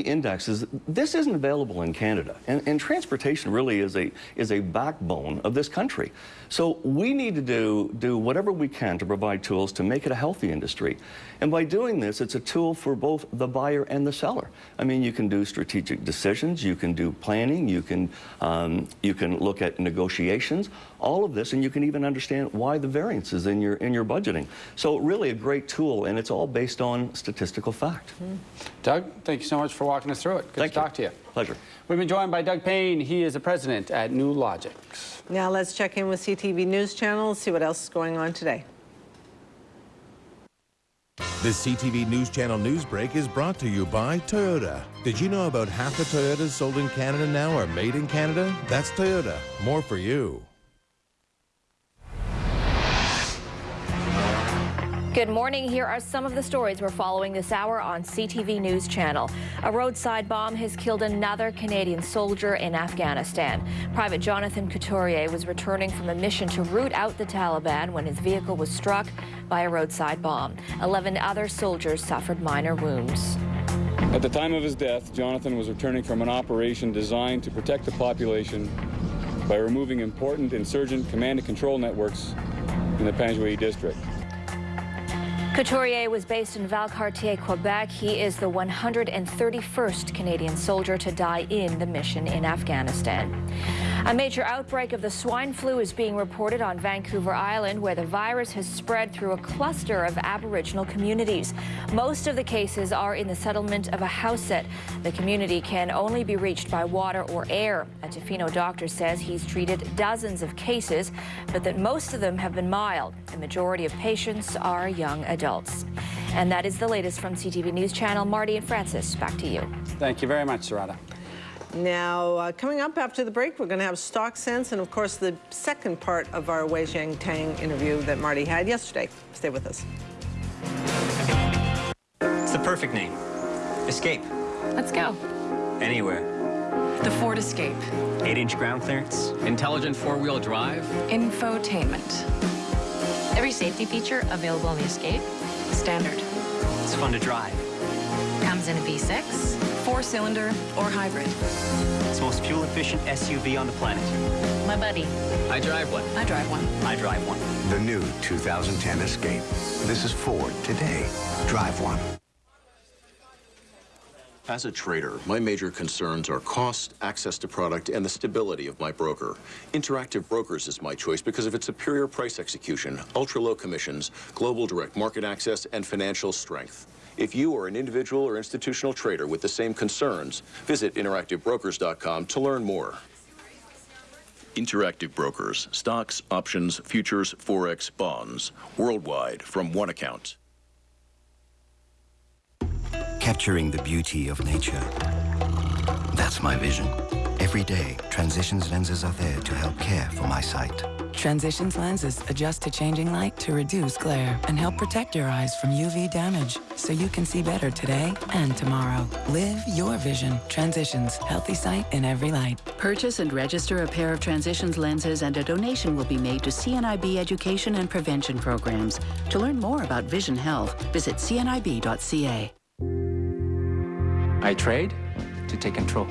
indexes, this isn't available in Canada. And, and, transportation really is a, is a backbone of this country. So we need to do, do whatever we can to provide tools to make it a healthy industry. And by doing this, it's a tool for both the buyer and the seller. I mean, you can do strategic decisions, you can do planning, you can, um, you can look at negotiations, all of this, and you can even understand why the variances in your, in your budgeting. So really a great tool, and it's all based on statistical fact. Mm. Doug, thank you so much for walking us through it. Good thank to talk to you. Pleasure. We've been joined by Doug Payne. He is the president at Nulogix. Now let's check in with CTV News Channel, see what else is going on today. This CTV News Channel news break is brought to you by Toyota. Did you know about half the Toyotas sold in Canada now are made in Canada? That's Toyota. More for you. Good morning. Here are some of the stories we're following this hour on CTV News Channel. A roadside bomb has killed another Canadian soldier in Afghanistan. Private Jonathan Couturier was returning from a mission to root out the Taliban when his vehicle was struck by a roadside bomb. Eleven other soldiers suffered minor wounds. At the time of his death, Jonathan was returning from an operation designed to protect the population by removing important insurgent command and control networks in the Panjwai district. Couturier was based in Valcartier, Quebec. He is the 131st Canadian soldier to die in the mission in Afghanistan. A major outbreak of the swine flu is being reported on Vancouver Island, where the virus has spread through a cluster of Aboriginal communities. Most of the cases are in the settlement of a Ahousaht. The community can only be reached by water or air. A Tofino doctor says he's treated dozens of cases, but that most of them have been mild. The majority of patients are young adults. And that is the latest from CTV News Channel. Marty and Francis, back to you. Thank you very much, Sarada. Now, uh, coming up after the break, we're going to have Stock Sense and, of course, the second part of our Wei Zhen Tang interview that Marty had yesterday. Stay with us. It's the perfect name. Escape. Let's go. Anywhere. The Ford Escape. 8-inch ground clearance. Intelligent four-wheel drive. Infotainment. Every safety feature available in the Escape. Standard. It's fun to drive. Comes in a V6 four-cylinder, or hybrid. It's the most fuel-efficient SUV on the planet. My buddy. I drive one. I drive one. I drive one. The new 2010 Escape. This is Ford today. Drive one. As a trader, my major concerns are cost, access to product, and the stability of my broker. Interactive Brokers is my choice because of its superior price execution, ultra-low commissions, global direct market access, and financial strength. If you are an individual or institutional trader with the same concerns, visit interactivebrokers.com to learn more. Interactive Brokers, stocks, options, futures, forex, bonds, worldwide from one account. Capturing the beauty of nature. That's my vision. Every day, Transitions lenses are there to help care for my sight. Transitions lenses adjust to changing light to reduce glare and help protect your eyes from UV damage so you can see better today and tomorrow. Live your vision. Transitions. Healthy sight in every light. Purchase and register a pair of Transitions lenses and a donation will be made to CNIB education and prevention programs. To learn more about vision health, visit cnib.ca. I trade to take control.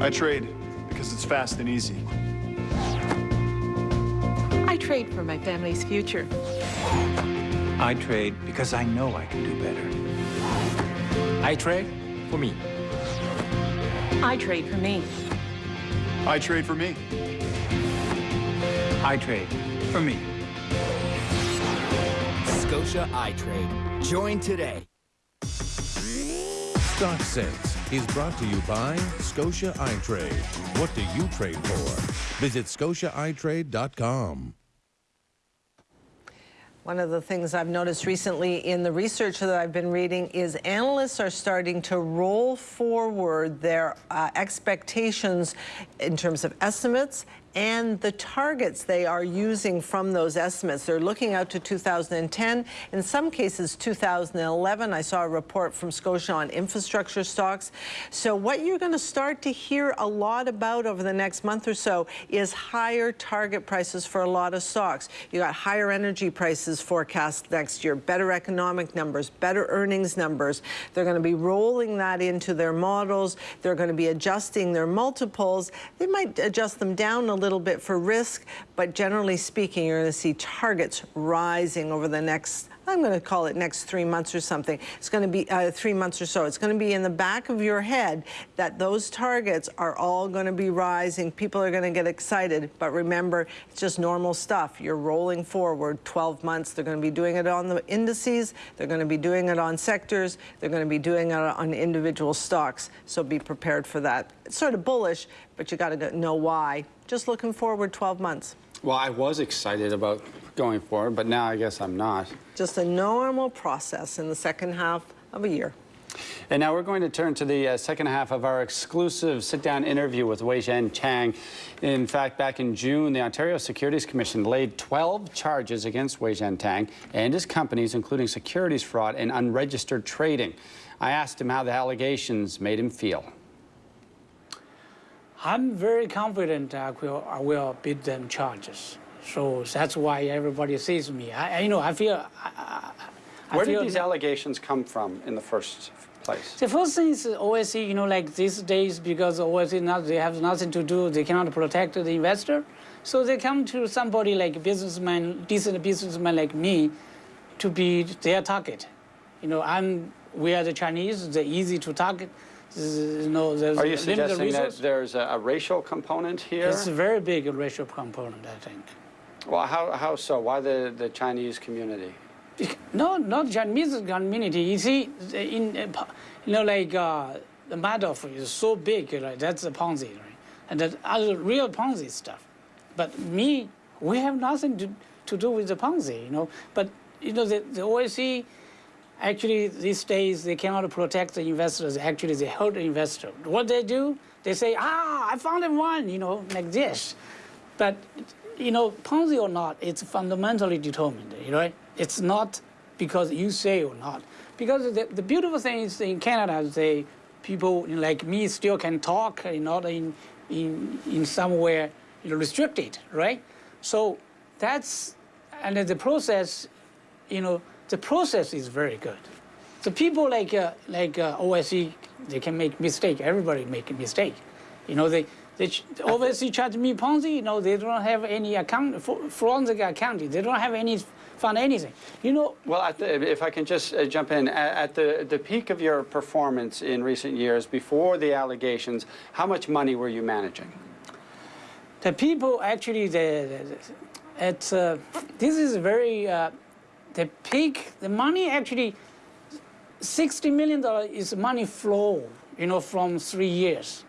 I trade because it's fast and easy. I trade for my family's future. I trade because I know I can do better. I trade for me. I trade for me. I trade for me. I trade for me. Scotia iTrade. Join today. Stock Sense is brought to you by Scotia iTrade. What do you trade for? Visit scotiaitrade.com. One of the things I've noticed recently in the research that I've been reading is analysts are starting to roll forward their uh, expectations in terms of estimates and the targets they are using from those estimates. They're looking out to 2010, in some cases 2011. I saw a report from Scotia on infrastructure stocks. So what you're going to start to hear a lot about over the next month or so is higher target prices for a lot of stocks. You got higher energy prices forecast next year, better economic numbers, better earnings numbers. They're going to be rolling that into their models. They're going to be adjusting their multiples. They might adjust them down a little bit for risk, but generally speaking, you're going to see targets rising over the next I'm going to call it next three months or something. It's going to be uh, three months or so. It's going to be in the back of your head that those targets are all going to be rising. People are going to get excited. But remember, it's just normal stuff. You're rolling forward 12 months. They're going to be doing it on the indices. They're going to be doing it on sectors. They're going to be doing it on individual stocks. So be prepared for that. It's sort of bullish, but you got to know why. Just looking forward 12 months. Well, I was excited about going forward, but now I guess I'm not. Just a normal process in the second half of a year. And now we're going to turn to the uh, second half of our exclusive sit-down interview with Wei Zhen Tang. In fact, back in June, the Ontario Securities Commission laid 12 charges against Wei Zhen Tang and his companies, including securities fraud and unregistered trading. I asked him how the allegations made him feel. I'm very confident I will, I will beat them charges. So that's why everybody sees me. I, you know, I feel. I, I Where feel did these allegations come from in the first place? The first thing is OSC, you know, like these days, because OSC, not, they have nothing to do, they cannot protect the investor. So they come to somebody like businessman, decent businessman like me, to be their target. You know, I'm, we are the Chinese, they're easy to target. Know, there's Are you suggesting that there's a, a, racial component here? It's a very big racial component, I think. Well, how, how so? Why the, the Chinese community? No, not Chinese community. You see, in you know, like uh, the Madoff is so big, right? That's the Ponzi, right? And that other real Ponzi stuff. But me, we have nothing to, to do with the Ponzi, you know. But you know, the, the OSC, actually these days they cannot protect the investors. Actually, they hurt the investor. What they do, they say, ah, I found one, you know, like this. But you know, Ponzi or not, it's fundamentally determined, you know? It's not because you say or not. Because the, the beautiful thing is in Canada, they, people like me still can talk, not in, in, in somewhere you know, restricted, right? So that's, and the process, you know, the process is very good. So people like, uh, like uh, OSC, they can make mistake. Everybody make a mistake. You know, they, they obviously charge me Ponzi. You know, they don't have any account, forensic accounting. They don't have any found anything. You know. Well, the, if I can just uh, jump in, at, at, the the peak of your performance in recent years, before the allegations, how much money were you managing? The people actually, the, the it's uh, this is very uh, the peak. The money actually, sixty million dollars is money flow. You know, from three years.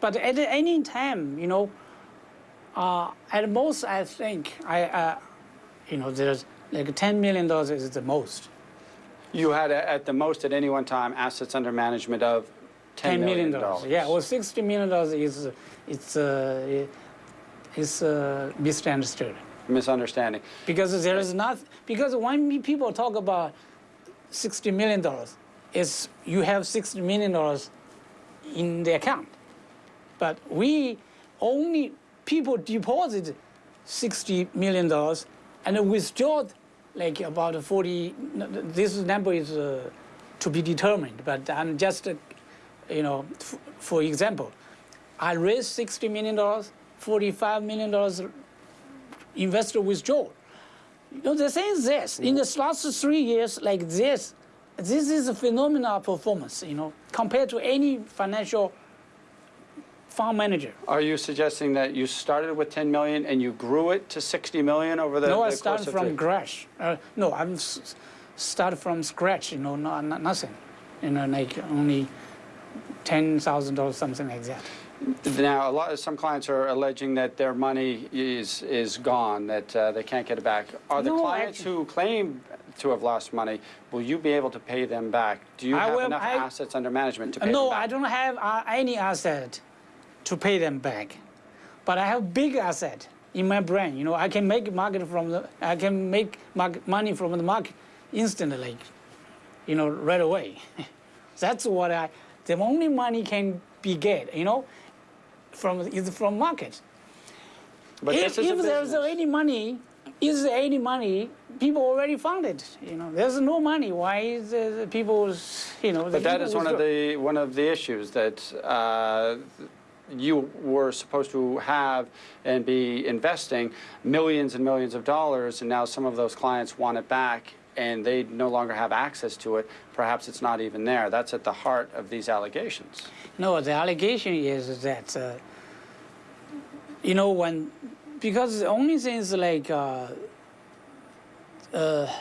But at any time, you know, uh, at most, I think, I, uh, you know, there's like $10 million is the most. You had, at the most at any one time, assets under management of $10 million. dollars. Yeah, well, $60 million is, it's, uh, it's uh, misunderstood. Misunderstanding. Because there is not, because when people talk about $60 million, it's you have $60 million in the account. But we only, people deposit $60 million and withdraw like about 40, this number is uh, to be determined, but I'm just, uh, you know, for example, I raised $60 million, $45 million investor withdrawal. You know, the thing is this, in the last three years like this, this is a phenomenal performance, you know, compared to any financial farm manager. Are you suggesting that you started with 10 million and you grew it to 60 million over the No, the I started from scratch. Uh, no, I'm started from scratch, you know, no, nothing. You know, like only $10,000, something like that. Now, a lot of some clients are alleging that their money is is gone, that uh, they can't get it back. Are the no, clients actually, who claim to have lost money, will you be able to pay them back? Do you have will, enough I, assets under management to pay no, them back? No, I don't have uh, any asset to pay them back. but I have big asset in my brain. You know, I can make market from the, I can make money from the market instantly, you know, right away. That's what I, the only money can be get, you know, from is from market. But if, this is a if there's any money, is there any money? People already found it. You know, there's no money. Why is the, the people, you know? the But that is one of the one of the issues that uh, you were supposed to have and be investing millions and millions of dollars, and now some of those clients want it back, and they no longer have access to it. Perhaps it's not even there. That's at the heart of these allegations. No, the allegation is that, uh, you know, when, because the only thing is like, uh, uh,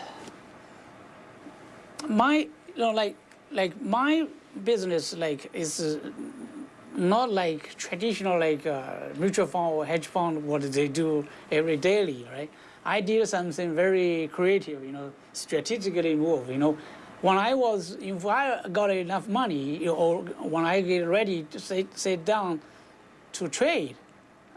my, you know, like, like my business, like, is uh, not like traditional, like, uh, mutual fund or hedge fund, what they do every daily, right? I did something very creative, you know, strategically moved, you know. When I was, if I got enough money, you know, or when I get ready to sit, sit down to trade,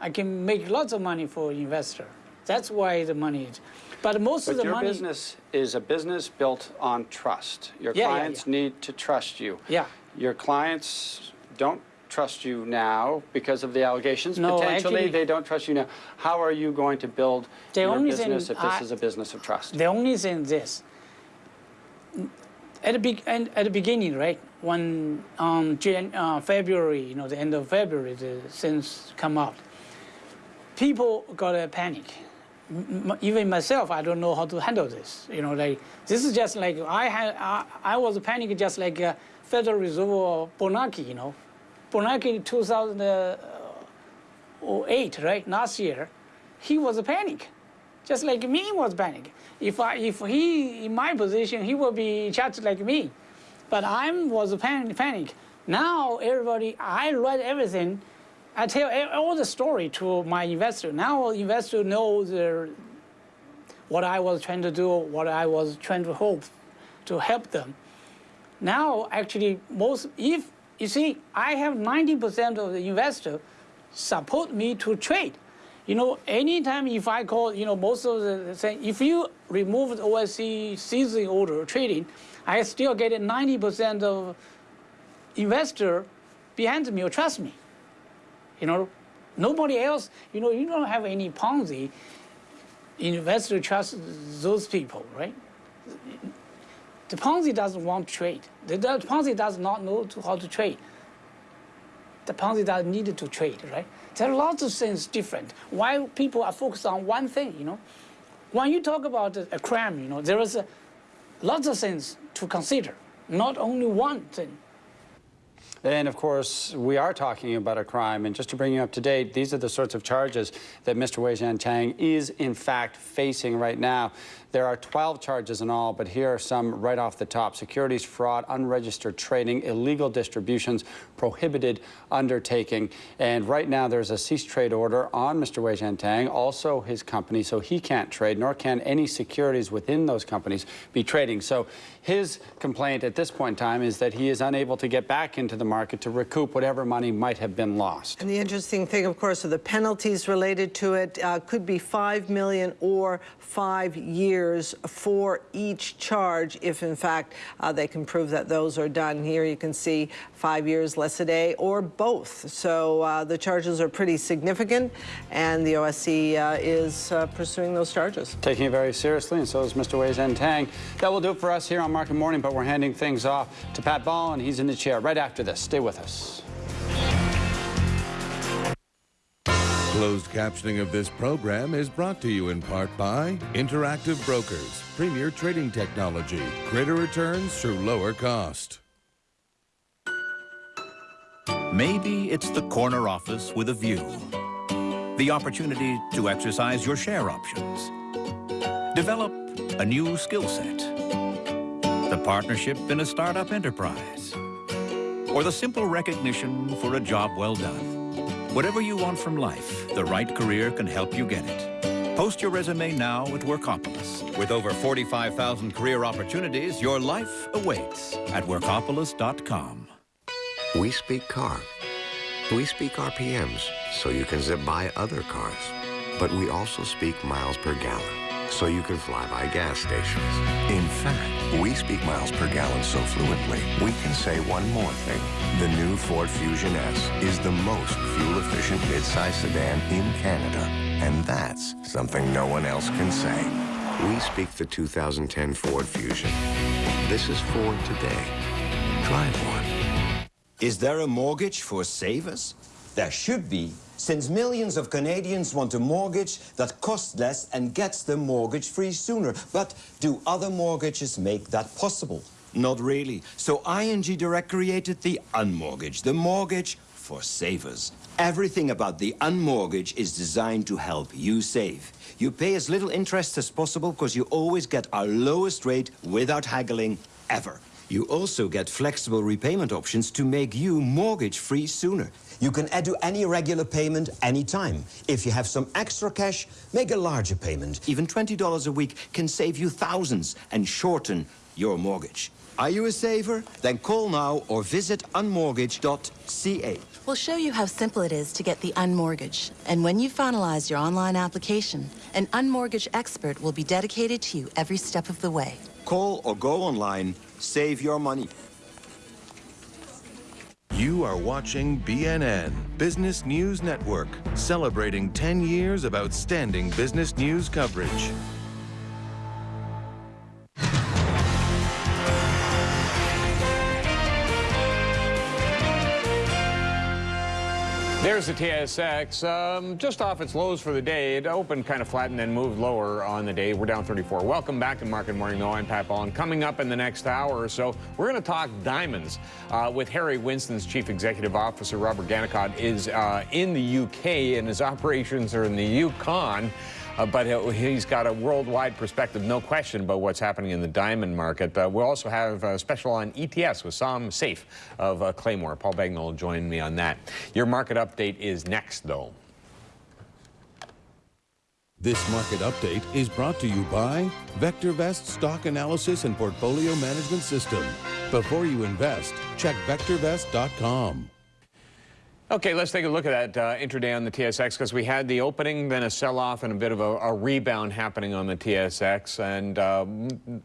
I can make lots of money for investor. That's why the money is. But most But of the your money, business is a business built on trust. Your Yeah, yeah, clients need to trust you. Yeah. Your clients don't trust you now because of the allegations. No, Potentially, actually- they don't trust you now. How are you going to build The your business if this I- is a business of trust? The only thing is this. At the, be- and at the beginning, right, when um, Jan- uh, February, you know, the end of February, the things come out, people got a panic. M- even myself, I don't know how to handle this. You know, like this is just like I had, I, I was panicking just like uh, Federal Reserve or Bernanke, you know, Bernanke in 2008, right, last year, he was a panic just like me was panic. If I, if he in my position, he will be just like me. But I was a panic. Now everybody, I read everything. I tell all the story to my investor. Now investor knows the, what I was trying to do, what I was trying to hope to help them. Now actually most, if you see, I have 90% of the investor support me to trade. You know, anytime if I call, you know, most of the thing, if you remove the OSC season order trading, I still get 90% of investor behind me or trust me. You know, nobody else, you know, you don't have any Ponzi investor trust those people, right? The Ponzi doesn't want to trade. The, the Ponzi does not know to, how to trade. The Ponzi does need to trade, right? There are lots of things different. Why people are focused on one thing, you know? When you talk about a crime, you know, there is a, lots of things to consider, not only one thing. And of course, we are talking about a crime. And just to bring you up to date, these are the sorts of charges that Mr. Wei Zhen Tang is in fact facing right now. There are 12 charges in all, but here are some right off the top. Securities fraud, unregistered trading, illegal distributions, prohibited undertaking. And right now there's a cease trade order on Mr. Wei Zhen Tang, also his company, so he can't trade, nor can any securities within those companies be trading. So his complaint at this point in time is that he is unable to get back into the market to recoup whatever money might have been lost. And the interesting thing, of course, are the penalties related to it uh, could be five million or five years for each charge if, in fact, uh, they can prove that those are done. Here you can see five years less a day or both. So uh, the charges are pretty significant, and the OSC uh, is uh, pursuing those charges. Taking it very seriously, and so is Mr. Wei Zhen Tang. That will do it for us here on Market Morning, but we're handing things off to Pat Bolland, and he's in the chair right after this. Stay with us. Closed captioning of this program is brought to you in part by Interactive Brokers, premier trading technology, greater returns through lower cost. Maybe it's the corner office with a view. The opportunity to exercise your share options. Develop a new skill set. The partnership in a startup enterprise. Or the simple recognition for a job well done. Whatever you want from life, the right career can help you get it. Post your resume now at Workopolis. With over 45,000 career opportunities, your life awaits at workopolis.com. We speak car. We speak RPMs, so you can zip by other cars. But we also speak miles per gallon, so you can fly by gas stations. In fact, we speak miles per gallon so fluently, we can say one more thing. The new Ford Fusion S is the most fuel-efficient midsize sedan in Canada. And that's something no one else can say. We speak the 2010 Ford Fusion. This is Ford today. Drive one. Is there a mortgage for savers? There should be, since millions of Canadians want a mortgage that costs less and gets them mortgage-free sooner. But do other mortgages make that possible? Not really. So ING Direct created the Unmortgage, the mortgage for savers. Everything about the Unmortgage is designed to help you save. You pay as little interest as possible because you always get our lowest rate without haggling ever. You also get flexible repayment options to make you mortgage-free sooner. You can add to any regular payment anytime. If you have some extra cash, make a larger payment. Even $20 a week can save you thousands and shorten your mortgage. Are you a saver? Then call now or visit unmortgage.ca. We'll show you how simple it is to get the Unmortgage. And when you finalize your online application, an Unmortgage expert will be dedicated to you every step of the way. Call or go online. Save your money. You are watching BNN, Business News Network, celebrating 10 years of outstanding business news coverage. There's the TSX, um, just off its lows for the day. It opened kind of flat and then moved lower on the day. We're down 34. Welcome back to Market Morning, though. I'm Pat Bolland. Coming up in the next hour or so, we're going to talk diamonds uh, with Harry Winston's Chief Executive Officer, Robert Gannicott, is uh, in the UK and his operations are in the Yukon. Uh, but he's got a worldwide perspective, no question, about what's happening in the diamond market. Uh, we'll also have a special on ETFs with Som Seif of uh, Claymore. Paul Bagnall will join me on that. Your market update is next, though. This market update is brought to you by VectorVest Stock Analysis and Portfolio Management System. Before you invest, check VectorVest.com. Okay, let's take a look at that uh, intraday on the TSX because we had the opening, then a sell-off, and a bit of a, a, rebound happening on the TSX, and uh,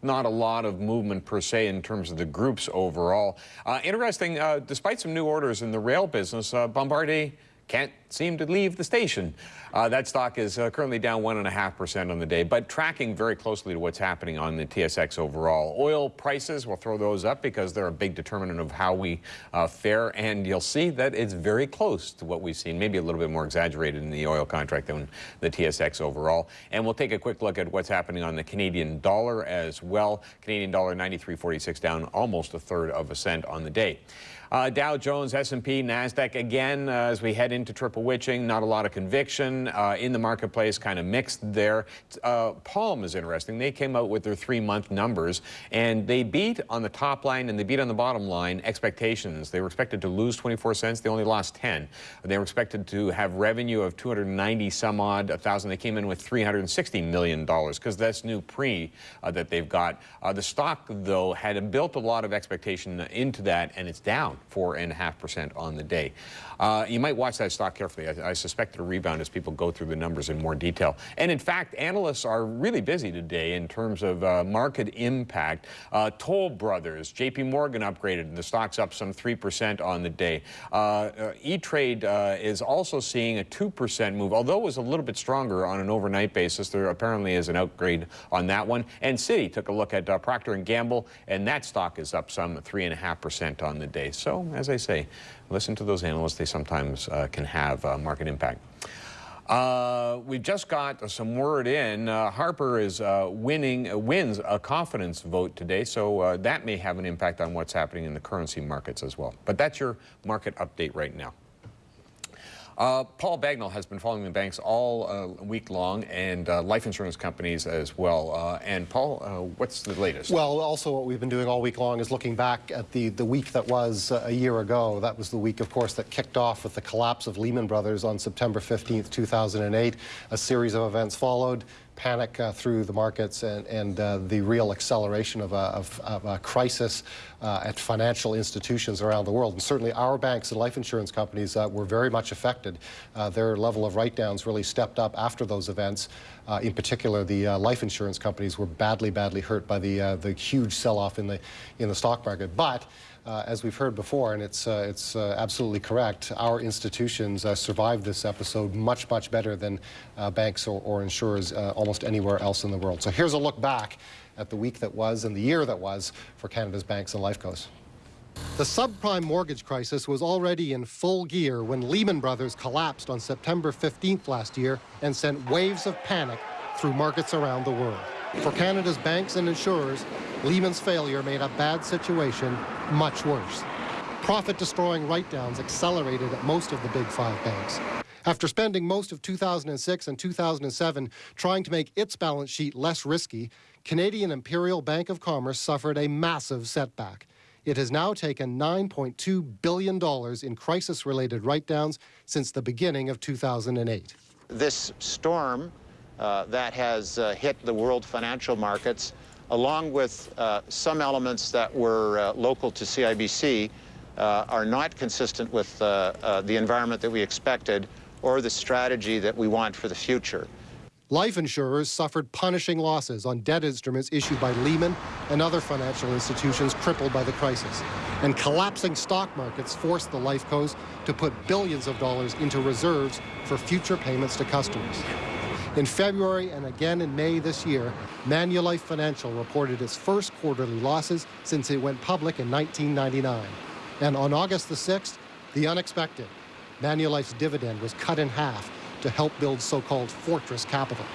not a lot of movement per se in terms of the groups overall. Uh, interesting, uh, despite some new orders in the rail business, uh, Bombardier can't seem to leave the station. Uh, that stock is uh, currently down 1.5% on the day, but tracking very closely to what's happening on the TSX overall. Oil prices, we'll throw those up because they're a big determinant of how we uh, fare, and you'll see that it's very close to what we've seen, maybe a little bit more exaggerated in the oil contract than the TSX overall. And we'll take a quick look at what's happening on the Canadian dollar as well. Canadian dollar 93.46 down almost a third of a cent on the day. Uh, Dow Jones, S&P, NASDAQ, again, uh, as we head into triple witching, not a lot of conviction uh, in the marketplace, kind of mixed there. Uh, Palm is interesting. They came out with their three-month numbers, and they beat on the top line and they beat on the bottom line expectations. They were expected to lose 24 cents. They only lost 10. They were expected to have revenue of 290 some odd thousand. They came in with 360 million dollars because that's new pre uh, that they've got. Uh, the stock, though, had built a lot of expectation into that, and it's down four and a half percent on the day. Uh, you might watch that stock carefully. I, I suspect a rebound as people go through the numbers in more detail. And in fact, analysts are really busy today in terms of uh, market impact. Uh, Toll Brothers, JP Morgan upgraded, the stock's up some 3% on the day. Uh, uh, E-Trade uh, is also seeing a 2% move, although it was a little bit stronger on an overnight basis. There apparently is an upgrade on that one. And Citi took a look at Procter & Gamble, and that stock is up some 3.5% on the day. So, as I say, listen to those analysts. They sometimes uh, can have uh, market impact. Uh, we just got some word in. Uh, Harper is uh, winning, uh, wins a confidence vote today, so uh, that may have an impact on what's happening in the currency markets as well. But that's your market update right now. Uh, Paul Bagnall has been following the banks all uh, week long and uh, life insurance companies as well. Uh, and Paul, uh, what's the latest? Well, also what we've been doing all week long is looking back at the, the week that was uh, a year ago. That was the week, of course, that kicked off with the collapse of Lehman Brothers on September 15th, 2008. A series of events followed panic uh, through the markets and, and uh, the real acceleration of a, of, of a crisis uh, at financial institutions around the world. And certainly our banks and life insurance companies uh, were very much affected. Uh, their level of write-downs really stepped up after those events. Uh, in particular, the life insurance companies were badly, badly hurt by the, the huge sell-off in the, in the stock market. But uh, as we've heard before, and it's, uh, it's uh, absolutely correct, our institutions survived this episode much, much better than banks or, or insurers almost anywhere else in the world. So here's a look back at the week that was and the year that was for Canada's banks and lifecos. The subprime mortgage crisis was already in full gear when Lehman Brothers collapsed on September 15th last year and sent waves of panic through markets around the world. For Canada's banks and insurers, Lehman's failure made a bad situation much worse. Profit-destroying write-downs accelerated at most of the big five banks. After spending most of 2006 and 2007 trying to make its balance sheet less risky, Canadian Imperial Bank of Commerce suffered a massive setback. It has now taken $9.2 billion in crisis-related write-downs since the beginning of 2008. This storm uh, that has uh, hit the world financial markets along with uh, some elements that were uh, local to CIBC, uh, are not consistent with uh, uh, the environment that we expected or the strategy that we want for the future. Life insurers suffered punishing losses on debt instruments issued by Lehman and other financial institutions crippled by the crisis. And collapsing stock markets forced the life cos to put billions of dollars into reserves for future payments to customers. In February and again in May this year, Manulife Financial reported its first quarterly losses since it went public in 1999. And on August the 6th, the unexpected. Manulife's dividend was cut in half to help build so-called fortress capital.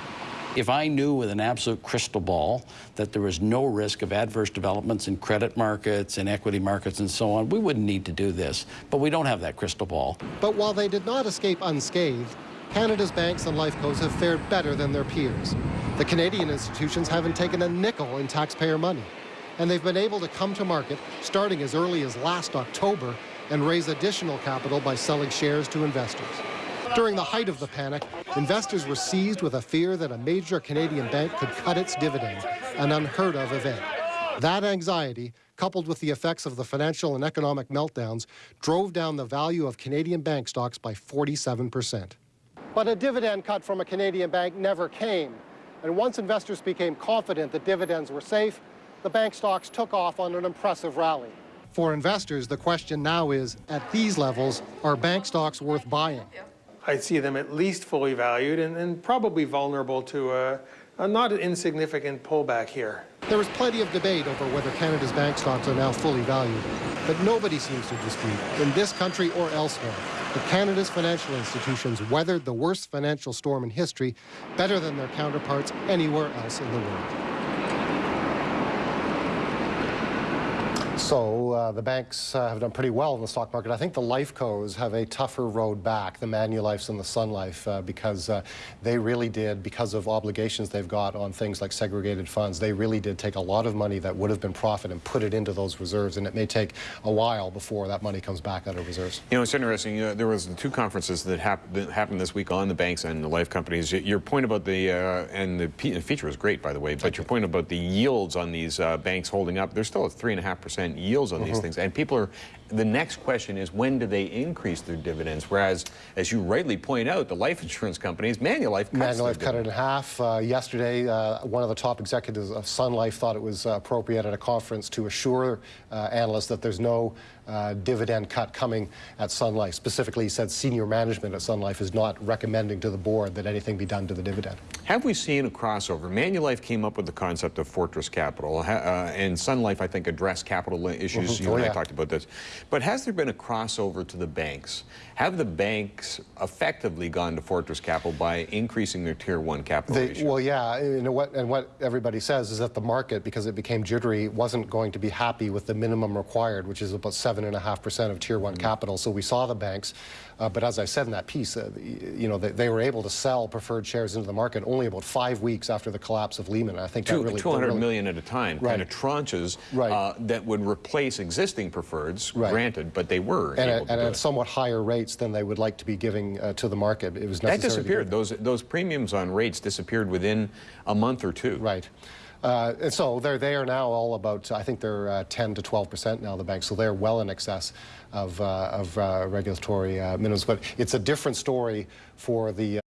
If I knew with an absolute crystal ball that there was no risk of adverse developments in credit markets and equity markets and so on, we wouldn't need to do this. But we don't have that crystal ball. But while they did not escape unscathed, Canada's banks and life lifecos have fared better than their peers. The Canadian institutions haven't taken a nickel in taxpayer money. And they've been able to come to market starting as early as last October and raise additional capital by selling shares to investors. During the height of the panic, investors were seized with a fear that a major Canadian bank could cut its dividend, an unheard of event. That anxiety, coupled with the effects of the financial and economic meltdowns, drove down the value of Canadian bank stocks by 47 percent. But a dividend cut from a Canadian bank never came. And once investors became confident that dividends were safe, the bank stocks took off on an impressive rally. For investors, the question now is, at these levels, are bank stocks worth buying? I see them at least fully valued and, and probably vulnerable to a, a not insignificant pullback here. There is plenty of debate over whether Canada's bank stocks are now fully valued, but nobody seems to dispute, in this country or elsewhere, that Canada's financial institutions weathered the worst financial storm in history better than their counterparts anywhere else in the world. So uh, the banks uh, have done pretty well in the stock market. I think the life cos have a tougher road back, the Manulifes and the Sun Life, uh, because uh, they really did, because of obligations they've got on things like segregated funds, they really did take a lot of money that would have been profit and put it into those reserves, and it may take a while before that money comes back out of reserves. You know, it's interesting. Know, there was two conferences that, hap happened this week on the banks and the life companies. Your point about the, uh, and the, feature was great, by the way, but your you. point about the yields on these uh, banks holding up, they're still at 3.5% yields on mm -hmm. these mm-hmm. things. And people are, the next question is when do they increase their dividends? Whereas, as you rightly point out, the life insurance companies, Manulife cuts Manulife cut it in half. Uh, yesterday, uh, one of the top executives of Sun Life thought it was uh, appropriate at a conference to assure uh, analysts that there's no uh, dividend cut coming at Sun Life. Specifically, he said senior management at Sun Life is not recommending to the board that anything be done to the dividend. Have we seen a crossover? Manulife came up with the concept of fortress capital, uh, and Sun Life, I think, addressed capital issues. Mm -hmm. You oh, and yeah. I talked about this. But has there been a crossover to the banks? Have the banks effectively gone to fortress capital by increasing their tier one capital they, ratio? Well, yeah, and what, and what everybody says is that the market, because it became jittery, wasn't going to be happy with the minimum required, which is about 7.5% of tier one mm -hmm. capital. So we saw the banks uh, but as I said in that piece, uh, you know, they, they, were able to sell preferred shares into the market only about five weeks after the collapse of Lehman. I think Two, that really... 200 really, million at a time, right. kind of tranches right. uh, that would replace existing preferreds, right. granted, but they were And, to and at somewhat higher rates than they would like to be giving uh, to the market. It was necessary That disappeared. Those those premiums on rates disappeared within a month or two. Right. Uh, and so they're they are now all about I think they're uh, 10 to 12 percent now the banks so they're well in excess of uh, of uh, regulatory uh, minimums but it's a different story for the